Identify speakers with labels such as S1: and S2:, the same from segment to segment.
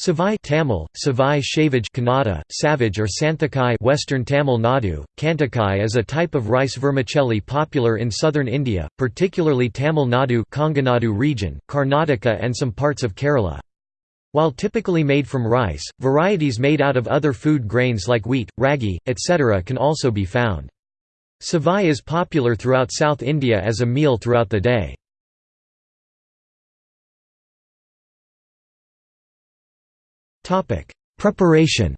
S1: Savai Tamil, Savai Shavaj Kannada, Savage or Santhakai Western Tamil Nadu, Kantakai is a type of rice vermicelli popular in southern India, particularly Tamil Nadu Kongunadu region, Karnataka and some parts of Kerala. While typically made from rice, varieties made out of other food grains like wheat, ragi, etc. can also be found. Savai is popular throughout South India as a meal throughout the day. Preparation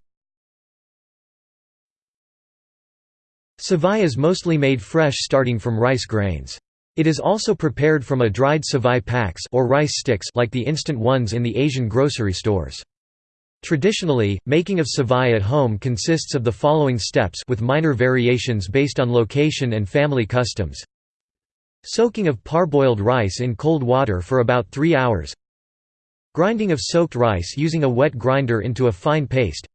S1: Savai is mostly made fresh starting from rice grains. It is also prepared from a dried savai paks or rice sticks like the instant ones in the Asian grocery stores. Traditionally, making of savai at home consists of the following steps with minor variations based on location and family customs. Soaking of parboiled rice in cold water for about 3 hours Grinding of soaked rice using a wet grinder into a fine paste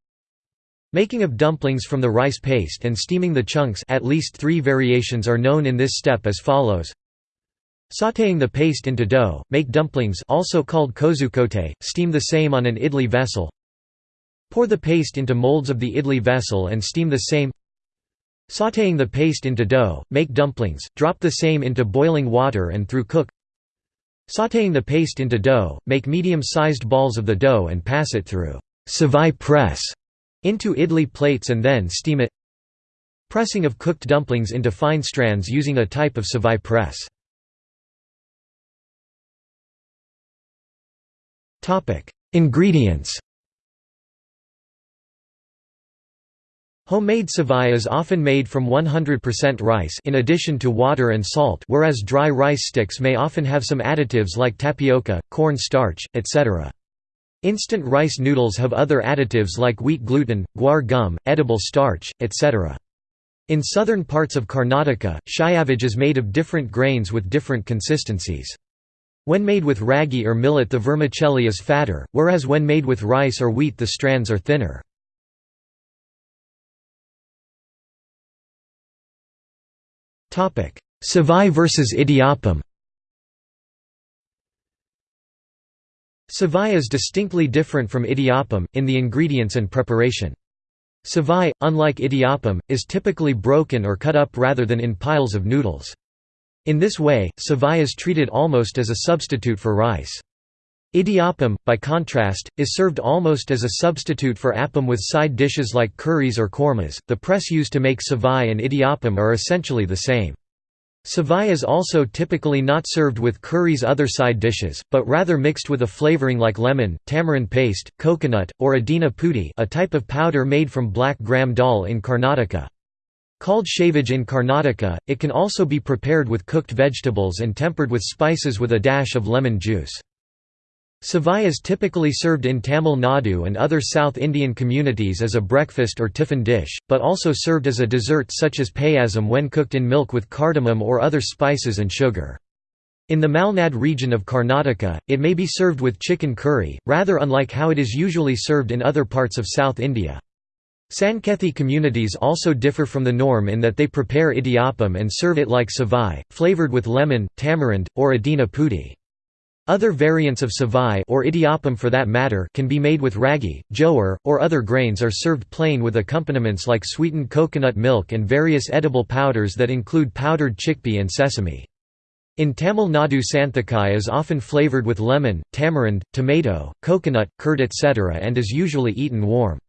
S1: Making of dumplings from the rice paste and steaming the chunks at least three variations are known in this step as follows. Sautéing the paste into dough, make dumplings also called kozhukattai, steam the same on an idli vessel. Pour the paste into molds of the idli vessel and steam the same. Sautéing the paste into dough, make dumplings, drop the same into boiling water and through cook Sautéing the paste into dough, make medium-sized balls of the dough and pass it through savai press into idli plates and then steam it Pressing of cooked dumplings into fine strands using a type of savai press. Ingredients Homemade savai is often made from 100% rice in addition to water and salt whereas dry rice sticks may often have some additives like tapioca, corn starch, etc. Instant rice noodles have other additives like wheat gluten, guar gum, edible starch, etc. In southern parts of Karnataka, shiavaj is made of different grains with different consistencies. When made with ragi or millet the vermicelli is fatter, whereas when made with rice or wheat the strands are thinner. Savai versus idiyappam Savai is distinctly different from idiyappam, in the ingredients and preparation. Savai, unlike idiyappam, is typically broken or cut up rather than in piles of noodles. In this way, savai is treated almost as a substitute for rice. Idiyappam, by contrast, is served almost as a substitute for appam with side dishes like curries or kormas. The press used to make savai and idiyappam are essentially the same. Savai is also typically not served with curries other side dishes, but rather mixed with a flavoring like lemon, tamarind paste, coconut, or adina pudi a type of powder made from black gram dal in Karnataka. Called shavaj in Karnataka, it can also be prepared with cooked vegetables and tempered with spices with a dash of lemon juice. Savai is typically served in Tamil Nadu and other South Indian communities as a breakfast or tiffin dish, but also served as a dessert such as payasam when cooked in milk with cardamom or other spices and sugar. In the Malnad region of Karnataka, it may be served with chicken curry, rather unlike how it is usually served in other parts of South India. Sankethi communities also differ from the norm in that they prepare idiyappam and serve it like savai, flavored with lemon, tamarind, or adina pudi. Other variants of savai or idiyappam for that matter can be made with ragi, jowar, or other grains are served plain with accompaniments like sweetened coconut milk and various edible powders that include powdered chickpea and sesame. In Tamil Nadu santhakai is often flavored with lemon, tamarind, tomato, coconut, curd etc. and is usually eaten warm.